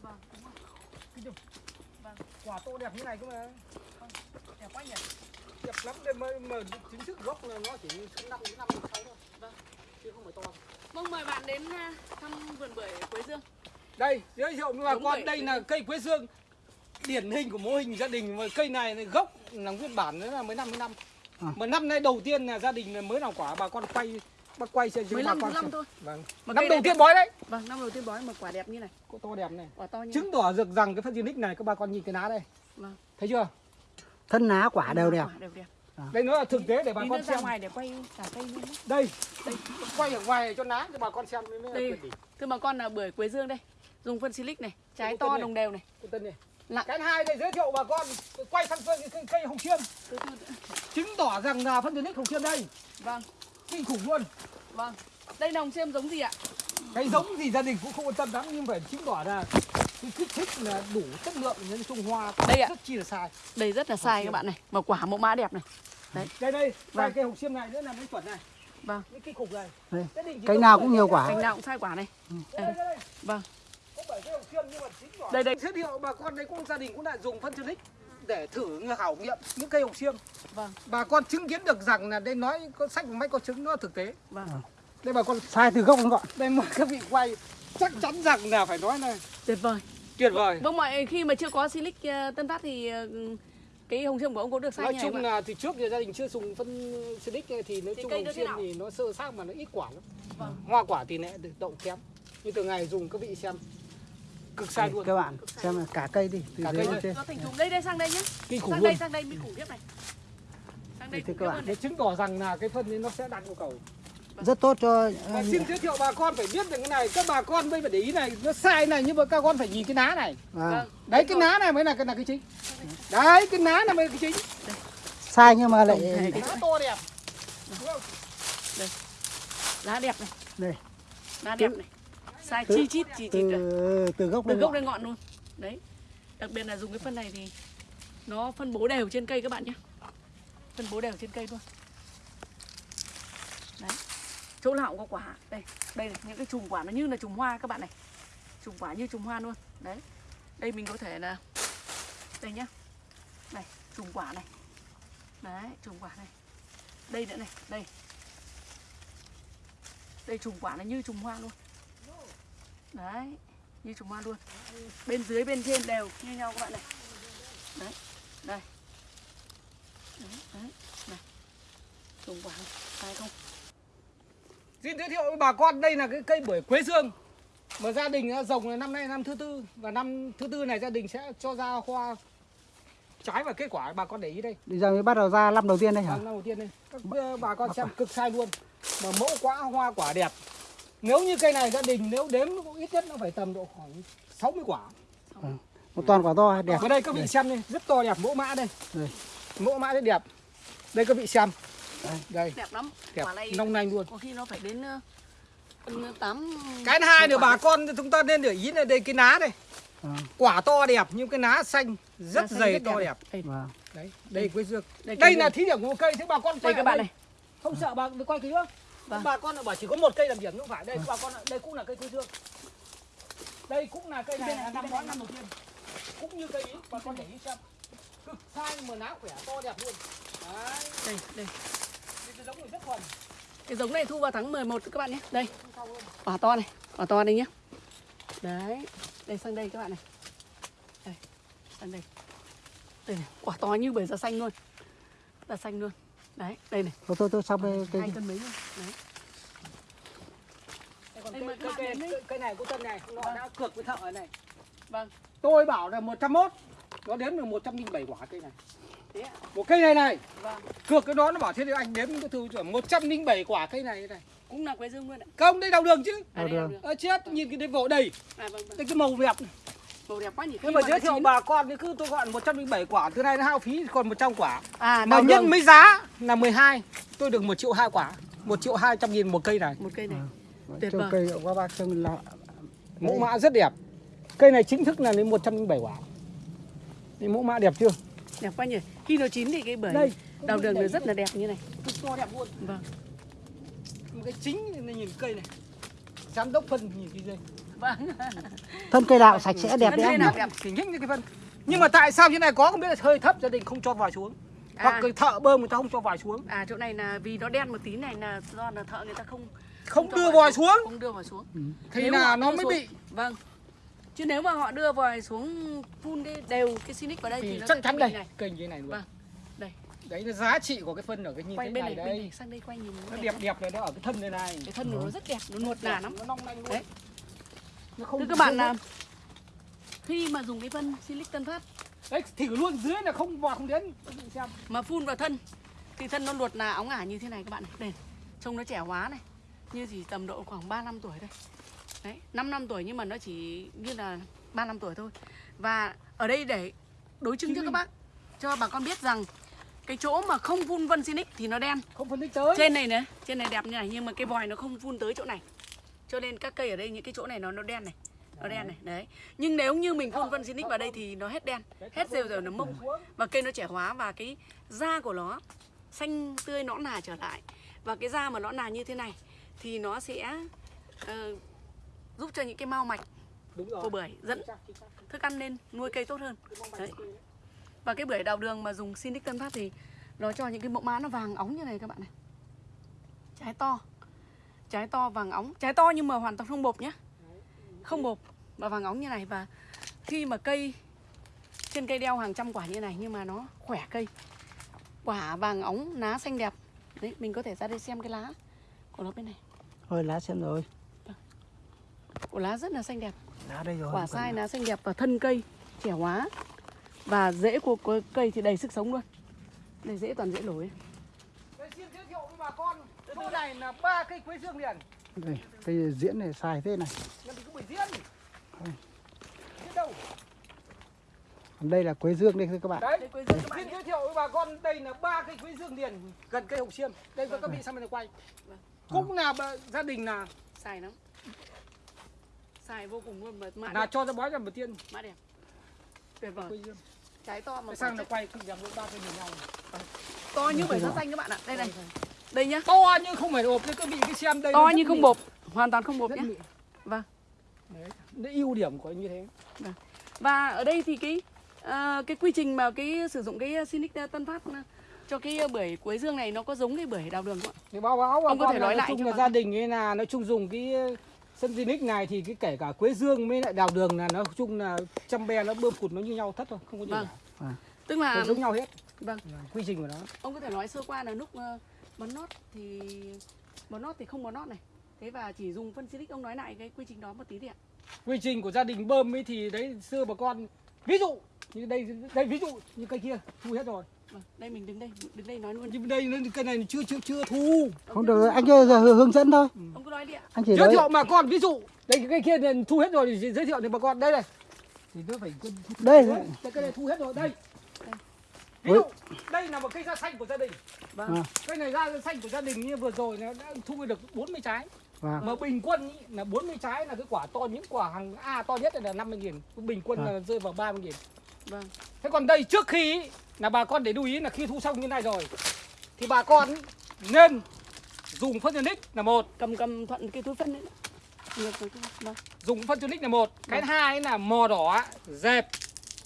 Vâng, đúng rồi. Kinh không? Vâng. Quả to đẹp như này cơ mà. Đẹp quá nhỉ? Đẹp lắm đây mà, mà chính thức gốc là nó chỉ năm đến năm sáu thôi. Vâng. Chứ không phải to. Vâng, mời bạn đến à, thăm vườn bưởi Quế Dương. Đây, giới thiệu với bà con đây là cây quế dương điển hình của mô hình gia đình mà cây này gốc là nguyên bản đấy là mới 50 năm. À. Mà năm nay đầu tiên là gia đình mới làm quả bà con quay bác quay con thứ năm xem. thôi. Vâng. Mà Năm đầu tiên bói đấy. Vâng, năm đầu tiên bói mà quả đẹp như này. Có to đẹp này. Quả to như. Chứng tỏ được rằng cái phân Unique này các bà con nhìn cái lá đây. Vâng. Thấy chưa? thân lá quả đều đẹp Quả đều đẹp. Đây nó là thực tế để bà Đi con xem. ngoài để quay cả cây luôn đấy. Đây, quay ở ngoài cho lá cho bà con xem mới Đây. Thưa bà con là bưởi Quế Dương đây. Dùng phân silic này, trái to này. đồng đều này. Cô Tân này. Lặng. Cái hai đây giới thiệu bà con quay sang cây, cây, cây hồng từ. chứng tỏ rằng là phân Unique hồng xiêm đây Vâng, kinh khủng luôn. Vâng. Đây đồng xem giống gì ạ? cái giống gì gia đình cũng không quan tâm lắm nhưng phải chứng tỏ là cái kích thích là đủ chất lượng nhân trung hoa Đây ạ. rất chi là sai Đây rất là sai các bạn này. Mà quả mẫu mã đẹp này. đây đây vài Vâng. cây hồng xiêm này nữa là mấy chuẩn này Vâng. những cái cục này Đây. Cây nào cũng nhiều cây quả. Cành nào cũng sai quả này. đây, đây, đây. Vâng. có bảy cây hồng xiêm nhưng mà chính tỏ Đây, đây. giới thiệu bà con đây cũng gia đình cũng đã dùng phân Tunic để thử khảo nghiệm những cây hồng xiêm Vâng, bà con chứng kiến được rằng là đây nói có sách máy có chứng nó thực tế vâng. Đây bà con sai từ gốc đến ngọn đây mời các vị quay. Chắc chắn rằng là phải nói là Tuyệt vời. tuyệt vời. Vâng mọi khi mà chưa có silic ờ, Tân Phát thì ờ, cái hồng xiêm của ông có được sai nói chung này là từ trước thì gia đình chưa dùng phân Silic thì nói Thì chung hồng xiêm thì nó sơ sát mà nó ít quả lắm. Vâng. hoa quả thì được đậu kém. Nhưng từ ngày dùng các vị xem. Cực sai luôn. các bạn xem là cả cây đi từ Cả dưới cây lên Nó thành thùng đây đây sang đây nhé. kinh khủng Sang luôn. đây sang đây mới khủng khiếp này. Sang đây khủng các bạn. để này. chứng tỏ rằng là cái phân ấy nó sẽ đạt yêu cầu rất tốt cho và ờ, xin giới thiệu bà con phải biết được cái này. Các bà con mới phải để ý này. Nó sai này nhưng mà các con phải nhìn cái ná này. À, đấy cái ná này mới là cái là cái chính. Đấy cái ná này mới là cái chính. Sai nhưng mà lại thể ná to đẹp. Không? Lá đẹp này. đây. Lá đẹp này. Sai chi chít chi chít từ từ gốc Từ gốc ngọn. đến ngọn luôn. Đấy. Đặc biệt là dùng cái phân này thì nó phân bố đều trên cây các bạn nhé. Phân bố đều trên cây luôn. Đấy. Chỗ nào cũng có quả. Đây, đây này, những cái chùm quả nó như là chùm hoa các bạn này. Chùm quả như chùm hoa luôn. Đấy. Đây mình có thể là đây nhá. Này, chùm quả này. Đấy, chùm quả này. Đây nữa này, đây. Đây chùm quả nó như chùm hoa luôn. Đấy, như chùm hoa luôn. Bên dưới bên trên đều như nhau các bạn này. Đấy. Đây. Đấy, đấy. Này. Chùm quả này, phải không? Xin giới thiệu với bà con đây là cái cây bưởi quế dương. Mà gia đình đã trồng là năm nay năm thứ tư và năm thứ tư này gia đình sẽ cho ra hoa trái và kết quả. Bà con để ý đây. Bây giờ mới bắt đầu ra năm đầu tiên đây hả? Vâng, năm đầu tiên đây. Các ờ, bà con xem cực sai luôn. Mà mẫu quả hoa quả đẹp. Nếu như cây này gia đình nếu đếm cũng ít nhất nó phải tầm độ khoảng 60 quả. Một toàn quả to đẹp. Ở đây các vị xem đây rất to đẹp mẫu mã đây. Đây. mẫu mã rất đẹp. Đây các vị xem Đây. đây Đẹp lắm. đẹp. Quả này long lanh luôn. có khi nó phải đến ờ, phân tám cái thứ hai nữa bà con chúng ta nên để ý là đây cái ná đây à, quả to đẹp nhưng cái ná xanh rất Lá xanh dày rất to đẹp. Đây, vâng. đấy đây quế dương. Đây, đây là thí điểm của cây thế bà con đây quay các ở bạn này. không sợ bà quay kỹ nữa. Vâng. bà con lại bảo chỉ có một cây làm điểm không phải. Đây bà con đây cũng là cây quế dương. Đây cũng là cây này là năm ngoái năm đầu tiên. cũng như cây ý. Bà con để ý xem. Cực sai mà ná khỏe to đẹp luôn. Đấy. Đây, đây. Cái giống này rất thuần Cái giống này thu vào tháng 11 các bạn nhé. Đây, quả to này, quả to đây nhé. Đấy, đây sang đây các bạn này. Đây, sang đây. Đây này, quả to như bưởi da xanh luôn. Da xanh luôn. Đấy, đây này, thôi thôi thôi xong đây cây hai cân mấy luôn. Đấy. Còn cây, cây, cây, đến cây, cây này của tân này nó Vâng. đã cược với thợ này Vâng, tôi bảo là 101 nó đếm được 107 quả cây này thế ạ. một cây này này Vâng, cược cái đó nó bảo thế thì anh đếm cái thư chuẩn 107 quả cây này này cũng là quế dương luôn ạ. không đây đào đường chứ À, Đào đường. ờ, chết nhìn cái đêm vỗ đầy À, vâng, vâng. đây cái màu đẹp này. Màu đẹp quá nhỉ. nhưng mà giới thiệu bà con thì cứ tôi gọi 107 quả từ nay nó hao phí còn 100 quả À, mà nhân đường. mấy giá là 12 tôi được 1 triệu hai quả 1 triệu 200 nghìn một cây này Một cây này. Vâng, Tuyệt vời. cây qua ba chân là mẫu mã rất đẹp cây này chính thức là đến 107 quả đây mẫu mã đẹp chưa Đẹp quá nhỉ. Khi nó chín thì cái bưởi đây. đào đường nó rất là đẹp như này. cực to đẹp luôn. Vâng. một cái chính này nhìn cây này. Giám đốc phân nhìn cái dây. Vâng. Thân cây nào sạch sẽ đẹp đấy đẹp. Thì nhích như cái phân. Nhưng mà tại sao như này? Có không biết là hơi thấp gia đình không cho vòi xuống. Hoặc À. cái thợ bơm người ta không cho vòi xuống. À chỗ này là vì nó đen một tí này là do là thợ người ta không không cho đưa vòi xuống. không đưa vòi xuống. Thì Nếu là nó mới xuống- bị vâng chứ nếu mà họ đưa vòi xuống phun cái đều cái Sinic vào đây thì, thì nó chắc chắn đây. này. Kênh như này luôn. Vâng. Đây. đấy là giá trị của cái phân ở cái thế bên này này, bên đây. này sang đây quay nhìn nó đẹp đẹp này nó ở cái thân này này. Cái thân của nó rất đẹp nó nuột nà lắm. Nó long lanh luôn. Đấy. nó không Thưa các bạn rơi là mất. khi mà dùng cái phân Silic Tân Phát đấy thử luôn dưới là không vòi không đến. Xem. mà phun vào thân thì thân nó luột là óng ả như thế này các bạn này. Đây trông nó trẻ hóa này như chỉ tầm độ khoảng 3 năm tuổi đây đấy 5 năm tuổi nhưng mà nó chỉ như là 3 năm tuổi thôi. Và ở đây để đối chứng cho các bác cho bà con biết rằng cái chỗ mà không phun vân Sinic thì nó đen. Không phân tích tới. Trên này này trên này đẹp như này nhưng mà cái vòi nó không phun tới chỗ này. Cho nên các cây ở đây những cái chỗ này nó nó đen này nó đen này đấy. Nhưng nếu như mình phun vân Sinic vào đây thì nó hết đen hết rêu rêu nó mông. Và cây nó trẻ hóa và cái da của nó xanh tươi nõn nà trở lại. Và cái da mà nõn nà như thế này thì nó sẽ ờ, giúp cho những cái mao mạch đúng rồi. của bưởi dẫn thức ăn lên nuôi cây tốt hơn. Đấy. và cái bưởi đào đường mà dùng Sinic Tân Phát thì nó cho những cái mẫu mã nó vàng óng như này các bạn này. Trái to. Trái to vàng óng. Trái to nhưng mà hoàn toàn không bột nhé không bột và vàng óng như này. Và khi mà cây trên cây đeo hàng trăm quả như này nhưng mà nó khỏe cây. Quả vàng óng lá xanh đẹp. Đấy mình có thể ra đây xem cái lá của nó bên này Thôi lá xem rồi. của lá rất là xanh đẹp. Lá đây rồi. quả sai lá. xanh đẹp và thân cây trẻ hóa. Và rễ của, cây thì đầy sức sống luôn. Đây rễ toàn rễ nổi. Đây xin giới thiệu với bà con chỗ này là ba cây quế dương liền. Đây, cây diễn này xài thế này. làm gì có bưởi diễn. Biết đâu? Còn đây là quế dương đây các bạn. đấy đây quê dương các bạn xin giới thiệu với bà con đây là ba cây quế dương liền gần cây hồng xiêm. Đây các vị sang bên này quay Vâng. cũng là bà- gia đình là xài lắm. Xài vô cùng luôn mà mã là đẹp. cho ra bói ra một tiên mã đẹp. Tuyệt vời. Trái to mà sang là quay cứ làm ba cây nhìn nhau. To như bưởi da xanh các bạn ạ. Đây này. đây. Nhá. To nhưng không phải ộp đấy các vị cứ xem đây to như không bột hoàn toàn không bột nhé mịn. vâng. Đấy đấy ưu điểm của như thế. Và ở đây thì cái à, cái quy trình mà cái sử dụng cái Sinic Tân Phát cho cái bưởi quế dương này nó có giống cái bưởi đào đường không ạ? thì báo báo Ông có thể nói lại chung cho là gia đình ấy là nói chung dùng cái sân Zinix này thì cái kể cả quế dương với lại đào đường là nói chung là trăm be nó bơm cụt nó như nhau thất thôi không có gì Vâng. cả. Tức là giống nhau hết. Vâng. Quy trình của nó. Ông có thể nói sơ qua là lúc ờ, bón nót thì bón nót thì không bón nót này. Thế và chỉ dùng phân Silic ông nói lại cái quy trình đó một tí đi ạ. Quy trình của gia đình bơm ấy thì đấy xưa bà con ví dụ như đây đây ví dụ như cây kia thu hết rồi đây mình đứng đây đứng đây nói luôn. Nhưng đây nó cây này chưa chưa chưa thu. Không được, anh kia giờ hướng dẫn thôi. ông cứ nói đi ạ. Anh chỉ giới thiệu bà con ví dụ đây cái cây kia thì thu hết rồi thì giới thiệu thì bà con đây này. Thì nó phải đây. Đấy, cây này thu hết rồi đây. Ví dụ đây là một cây da xanh của gia đình. Vâng. À. cây này da xanh của gia đình như vừa rồi nó đã thu được 40 trái. Vâng. mà bình quân ý, là 40 trái là cái quả to những quả hàng A to nhất là 50 nghìn. Bình quân À. là rơi vào 30 nghìn vâng. Thế còn đây trước khi ý, là bà con để lưu ý là khi thu xong như này rồi thì bà con nên dùng phân nick là một. Cầm cầm thuận cái túi phân đấy vâng. Dùng phân nick là một. Cái thứ hai ấy là mò đỏ dẹp.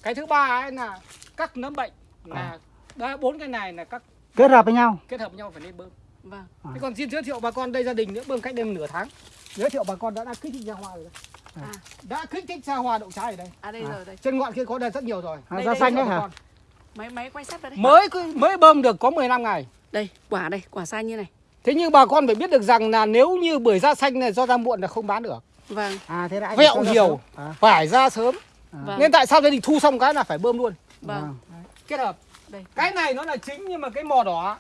Cái thứ ba ấy là các nấm bệnh là đó, bốn cái này là các kết hợp với nhau. kết hợp với nhau phải nên bơm. Vâng. Thế còn xin giới thiệu bà con đây gia đình nữa bơm cách đây nửa tháng. Giới thiệu bà con đã đã kích thích ra hoa rồi đấy. à Đã kích thích ra hoa đậu trái ở đây. à đây À. rồi đây Trên ngọn kia có đây rất nhiều rồi. À, Đây, da đây, xanh đấy hả? máy máy quay sát vào đây Mới mới bơm được có 15 ngày. đây quả đây quả sai như này Thế nhưng bà con phải biết được rằng là nếu như bưởi da xanh này do ra muộn là không bán được. vâng À thế là anh Vẹo ra nhiều. À, Phải ra sớm. vâng Nên tại sao gia đình thu xong cái là phải bơm luôn. vâng Kết hợp. đây Cái này nó là chính nhưng mà cái mò đỏ,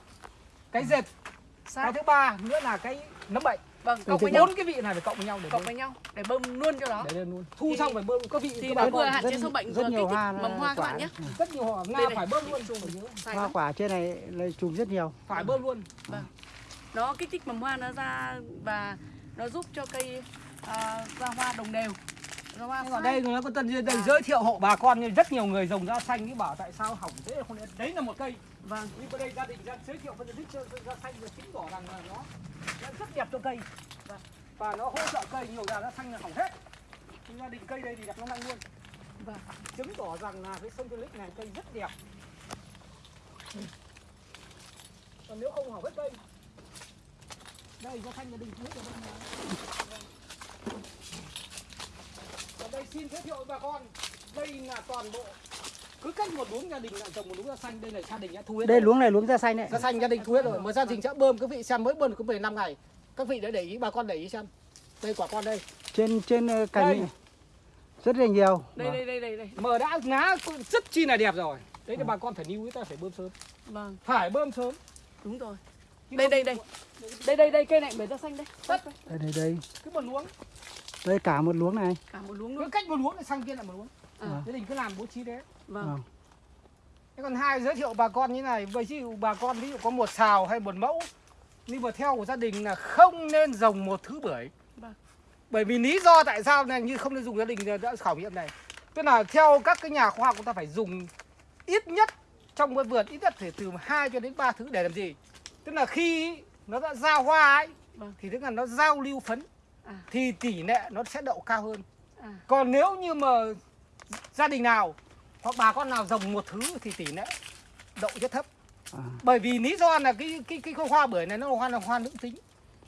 cái dệt, cái sát thứ ba nữa là cái nấm bệnh. Vâng cộng với nhau. Bốn cái vị này phải cộng với nhau để cộng bơm. với nhau để bơm luôn cho nó Để lên luôn. Thu Thì- xong phải bơm có vị thì nó vừa hạn chế sâu bệnh rất vừa nhiều hoa mầm hoa các bạn nhé. rất nhiều hoa nga này. phải bơm luôn. sai hoa quả trên này là trùng rất nhiều. phải bơm luôn. Nó kích thích mầm hoa nó ra và nó giúp cho cây à, ra hoa đồng đều. Ra ở đây nó có tân đây giới thiệu hộ bà con rất nhiều người trồng da xanh cái bảo tại sao hỏng thế không đấy là một cây vâng. Nhưng ở đây gia đình đang giới thiệu phân tích cho da xanh và chứng tỏ rằng là nó, nó rất đẹp cho cây. Và, và nó hỗ trợ cây nhiều là da xanh là hỏng hết. Gia đình cây đây thì đặt nó anh luôn. Vâng. chứng tỏ rằng là cái sông Tulip này cây rất đẹp. Còn nếu không hỏng hết cây đây ra xanh gia đình hết rồi đây này. Và đây xin giới thiệu với bà con. Đây là toàn bộ cứ cách một luống gia đình lại trồng một luống da xanh đây là gia đình đã thu hết đây luống này luống da xanh đấy. Da xanh gia đình thu hết rồi mà gia đình sẽ bơm các vị xem mới bơm có 15 ngày. Các vị đã để ý bà con để ý xem. Đây quả con đây. Trên trên ờ, cành Đây. này rất là nhiều. Đây đây đây đây đây. Mờ đã lá rất chi là đẹp rồi. Đấy là bà con phải níu ta phải bơm sớm. Vâng. Phải bơm sớm. Đúng rồi. Đây đây đây. Đây đây đây cây này bể ra xanh đây Tất. đây đây đây. Cứ một luống. Đây cả một luống này. Cả một luống cứ luôn. cách một luống lại sang kia lại một luống à, gia đình cứ làm bố trí thế vâng. Ờ. thế còn hai giới thiệu bà con như này ví dụ bà con ví dụ có một xào hay một mẫu nhưng mà theo của gia đình là không nên trồng một thứ bưởi. Vâng. bởi vì lý do tại sao này như không nên dùng gia đình đã khảo nghiệm này. Tức là theo các cái nhà khoa học chúng ta phải dùng ít nhất trong một vườn ít nhất phải từ 2 cho đến 3 thứ để làm gì? Tức là khi nó đã ra hoa ấy Vâng. thì tức là nó giao lưu phấn À. thì tỷ lệ nó sẽ đậu cao hơn. À, còn nếu như mà gia đình nào hoặc bà con nào trồng một thứ thì tỷ lệ đậu rất thấp. À. bởi vì lý do là cái cái cái hoa bưởi này nó là hoa là hoa nữ tính.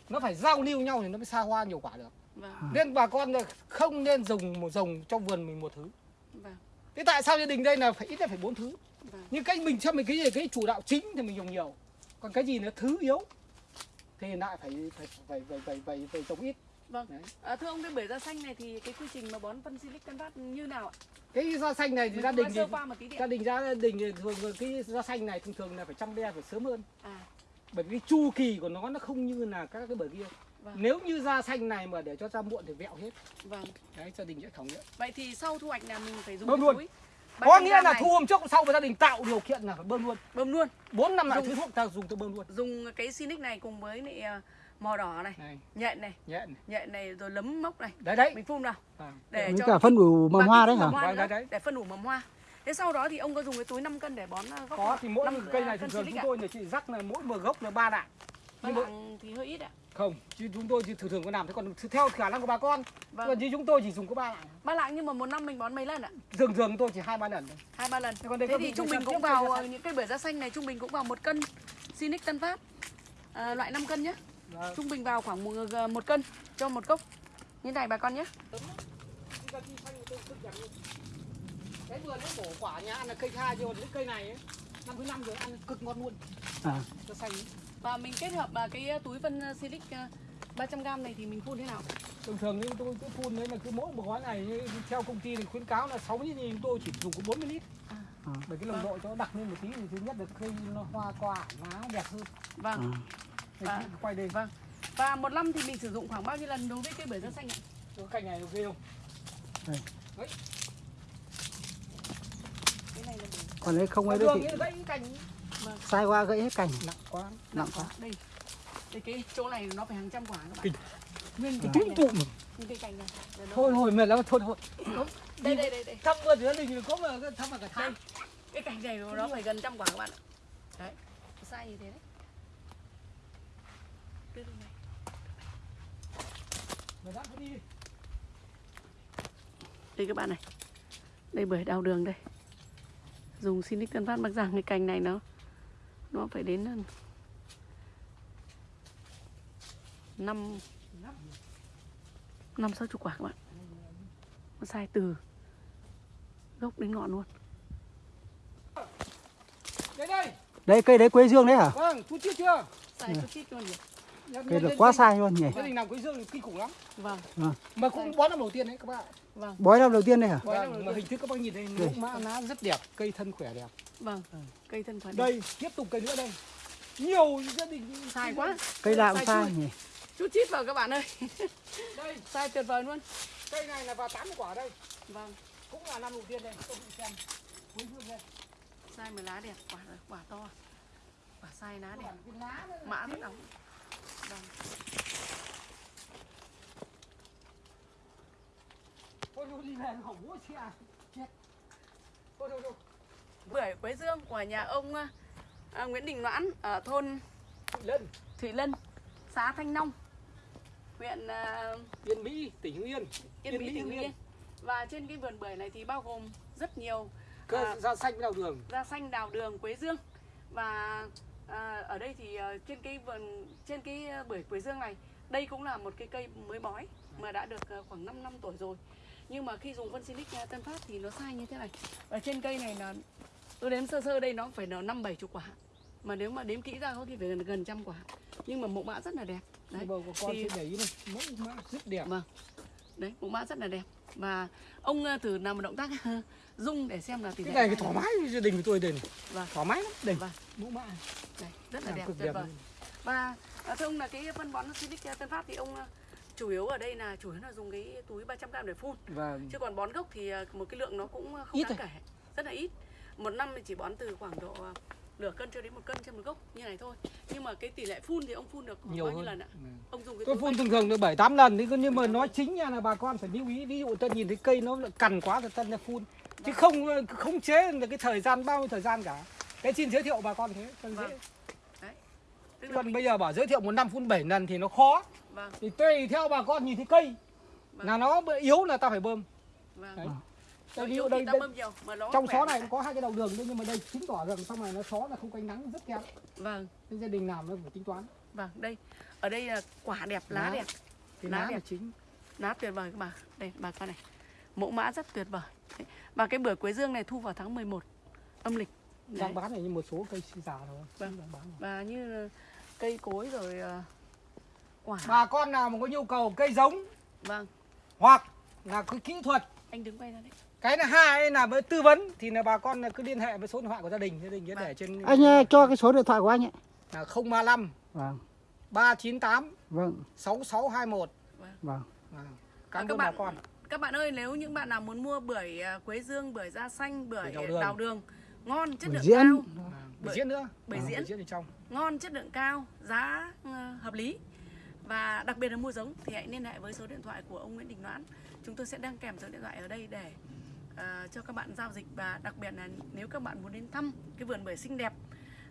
Nó phải giao lưu nhau thì nó mới xa hoa nhiều quả được. Vâng. Nên bà con không nên dùng một dòng trong vườn mình một thứ. Vâng. Thế tại sao gia đình đây là phải ít nhất phải bốn thứ? Vâng. Nhưng cách mình cho mình cái gì cái chủ đạo chính thì mình dùng nhiều. Còn cái gì nó thứ yếu thì lại phải phải phải phải phải phải, phải trồng ít vâng. Đấy. à, thưa ông cái bể ra xanh này thì cái quy trình mà bón phân silic phát như nào ạ? Cái da xanh này thì Mình gia đình thì gia đình gia đình thì thường cái da xanh này thường thường là phải chăm be phải sớm hơn. À. Bởi vì cái chu kỳ của nó nó không như là các cái bờ kia. Vâng. nếu như da xanh này mà để cho ra muộn thì vẹo hết. Vâng. Đấy gia đình sẽ khảo nghiệm. Vậy thì sau thu hoạch là mình phải dùng Bơm luôn. có 300 nghĩa là này, thu hôm trước sau và gia đình tạo điều kiện là phải bơm luôn. Bơm luôn. Bốn năm loại Dùng- thứ thuốc ta dùng tôi bơm luôn. Dùng cái silic này cùng với lại à, mò đỏ này này. nhện này nhẹ này. nhện này rồi lấm mốc này. Đấy đấy. Mình phun vào. À. để cho cả phân ủ mầm hoa đấy hả? hoa Đấy, đấy, đấy. để phân ủ mầm hoa. Thế sau đó thì ông có dùng cái túi 5 cân để bón à, gốc có thì mỗi Năm, một cây à, này thường thường chúng tôi là chỉ rắc là mỗi một gốc là ba lạng Ba nhưng mà- lạng thì hơi ít ạ. Không chứ chúng tôi thì thường thường có làm thế còn theo khả năng của bà con. Vâng. Còn như chúng tôi chỉ dùng có ba lạng ba lạng nhưng mà một năm mình bón mấy lần ạ? Thường thường tôi chỉ hai ba lần thôi. Hai ba lần. Thế còn đây thế thì trung bình cũng vào xanh. những cây bưởi da xanh này trung bình cũng vào một cân Sinic Tân Phát à, loại 5 cân nhé Vâng. trung bình vào khoảng một, ờ, một cân cho một cốc như này bà con nhé cái vườn nó bổ quả nhà ăn là cây hai còn những cây này ấy, năm thứ năm rồi ăn cực ngon luôn à. nó xanh và mình kết hợp à, cái túi phân à, Silic à, 300g này thì mình phun thế nào thường thường như tôi cứ phun đấy là cứ mỗi một gói này theo công ty thì khuyến cáo là 60 lít nhưng tôi chỉ dùng có 40 lít À. À. bởi cái nồng độ cho nó đặc lên một tí thì thứ nhất là cây nó hoa quả lá đẹp hơn vâng à. Đây, À. quay đây. Vâng. Và một năm thì mình sử dụng khoảng bao nhiêu lần đối với cây bưởi da xanh ạ? Cái cành này ghê không? Cái này là bưởi. Còn đấy không ấy như thì gãy cành sai qua gãy hết cành. Nặng quá. Nặng quá. đây. Đây cái chỗ này nó phải hàng trăm quả các bạn. Kinh. nguyên cái trúng này. Tụm nguyên cái cành này. Là nó- thôi thôi mệt lắm thôi thôi. Đây đây đây đây. thăm vườn thì gia đình có mà thăm mà cả tháng cái cành này nó phải gần trăm quả các bạn ạ. Đấy. Sai như thế đấy Đưa đây này. mà dám đi đây các bạn này. Đây bưởi đào đường đây. Dùng Sinic Tân Phát Bắc Giang cái cành này nó nó phải đến hơn năm năm sáu chục quả các bạn. Nó sai từ gốc đến ngọn luôn. Đây đây. Đấy cây đấy quế dương đấy hả? Vâng chú chưa chưa? Sai chút chít luôn nhỉ cây là quá sai luôn nhỉ? Gia đình làm quế dương thì kinh khủng lắm. Vâng. Mà cũng bón năm đầu tiên đấy các bạn vâng. Bói năm đầu tiên đây hả Bói năm đầu vâng, mà hình thức các bác nhìn đây mẫu mã lá rất đẹp cây thân khỏe đẹp. Vâng. Cây thân khoản đây tiếp tục cây nữa đây. Nhiều gia đình sai quá. Cây nào cũng sai nhỉ? Chút chít vào các bạn ơi. Đây. Sai tuyệt vời luôn. Cây này là vào 80 quả đây. Vâng. Cũng là năm đầu tiên đây. Tôi xem. Quế dương đây. Sai mà lá đẹp quả quả to. Quả sai lá đẹp. Nó mã rất đóng vâng thôi thôi đi về hỏng bố xe chết thôi thôi thôi bưởi quế dương của nhà ông à, Nguyễn Đình Noãn ở thôn Thủy Lân, xã Thanh Nông, huyện à, Yên Mỹ tỉnh Hưng Yên Yên Mỹ, tỉnh Hưng Yên. và trên cái vườn bưởi này thì bao gồm rất nhiều Cơ À. ra xanh đào đường. da xanh đào đường quế dương và à, ở đây thì ờ, trên cái vườn trên cái ờ, bưởi quế dương này đây cũng là một cái cây mới bói mà đã được ờ, khoảng 5 năm tuổi rồi. Nhưng mà khi dùng phân Silic Tân Phát thì nó sai như thế này. Ở trên cây này là tôi đếm sơ sơ đây nó phải là năm bảy chục quả. Mà nếu mà đếm kỹ ra có khi phải gần gần trăm quả. Nhưng mà mẫu mã rất là đẹp. Đấy. Bầu của con Thì- thì... để ý này, mẫu mã rất đẹp. vâng. Đấy mẫu mã rất là đẹp và ông ờ, thử làm một động tác rung để xem là tỷ lệ Cái này cái thoải mái gia đình của tôi đây này. Vâng. Thoải mái lắm. Đây. Vâng. Mẫu mã. Rất là đẹp tuyệt vời và à, thưa ông là cái phân bón Silic Tân Phát thì ông à, chủ yếu ở đây là chủ yếu là dùng cái túi 300 g để phun Và chứ còn bón gốc thì một cái lượng nó cũng không Ít đáng kể rất là ít một năm thì chỉ bón từ khoảng độ nửa cân cho đến một cân trên một gốc như này thôi nhưng mà cái tỷ lệ phun thì ông phun được nhiều bao nhiêu hơn. lần ạ Ừ. ông dùng cái Tôi phun thường thường được 7 8 lần thì nhưng mà nói chính nha là bà con phải lưu ý ví dụ tôi nhìn thấy cây nó cằn quá thì tân là phun chứ Vâng. không không chế được cái thời gian bao nhiêu thời gian cả. Cái xin giới thiệu bà con thế cho dễ. Vâng. tức Còn mình, bây giờ bảo giới thiệu một năm phun 7 lần thì nó khó. vâng Thì tùy theo bà con nhìn thấy cây Vâng. là nó yếu là ta phải bơm. vâng Đấy. Rồi Đây, ví dụ thì đây, đây nhiều mà nó trong xó thì này nó có hai cái đầu đường nhưng mà đây chứng tỏ rằng sau này nó xó là không ánh nắng rất kém. vâng Nên gia đình làm nó phải tính toán. vâng đây ở đây là quả đẹp lá Lá. đẹp Cái Lá lá đẹp. chính. lá tuyệt vời các bà đây bà con này mẫu mã rất tuyệt vời Đấy. và cái bưởi quế dương này thu vào tháng 11 âm lịch Đấy. Đang bán này như một số cây già thôi. Vâng. Đang bán rồi. và như cây cối rồi ờ, quả Bà con nào mà có nhu cầu cây giống vâng hoặc là cái kỹ thuật anh đứng quay ra đấy cái thứ hai là với tư vấn thì là bà con cứ liên hệ với số điện thoại của gia đình gia đình sẽ để trên Anh ờ, cho cái số điện thoại của anh ấy. là 035 Vâng, 398 vâng, 6621 vâng. Vâng. các Cảm ơn bà bạn- con. các bạn ơi nếu những bạn nào muốn mua bưởi ờ, quế dương bưởi da xanh bưởi đào đường. đào đường ngon chất Bưởi lượng diễn. cao Bưởi Bưởi- diễn nữa. bưởi Vâng, diễn. Bưởi diễn ở trong. ngon chất lượng cao giá ờ, hợp lý và đặc biệt là mua giống thì hãy liên hệ với số điện thoại của ông Nguyễn Đình Noãn chúng tôi sẽ đăng kèm số điện thoại ở đây để Ờ, cho các bạn giao dịch và đặc biệt là nếu các bạn muốn đến thăm cái vườn bưởi xinh đẹp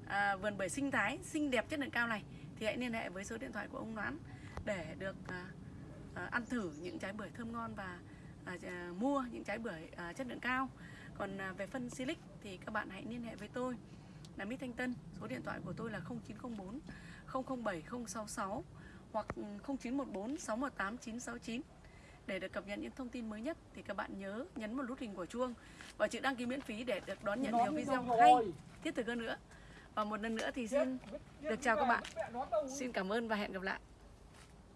à, vườn bưởi sinh thái xinh đẹp chất lượng cao này thì hãy liên hệ với số điện thoại của ông đoán để được à, à, ăn thử những trái bưởi thơm ngon và à, à, mua những trái bưởi à, chất lượng cao. Còn à, về phân Silic thì các bạn hãy liên hệ với tôi là Mít Thanh Tân số điện thoại của tôi là 0904 007 066 hoặc 0914 618 969 để được cập nhật những thông tin mới nhất thì các bạn nhớ nhấn một nút hình của chuông và chữ đăng ký miễn phí để được đón nhận nhiều video hay. thiết thực hơn nữa. Và một lần nữa thì xin được chào các bạn. xin cảm ơn và hẹn gặp lại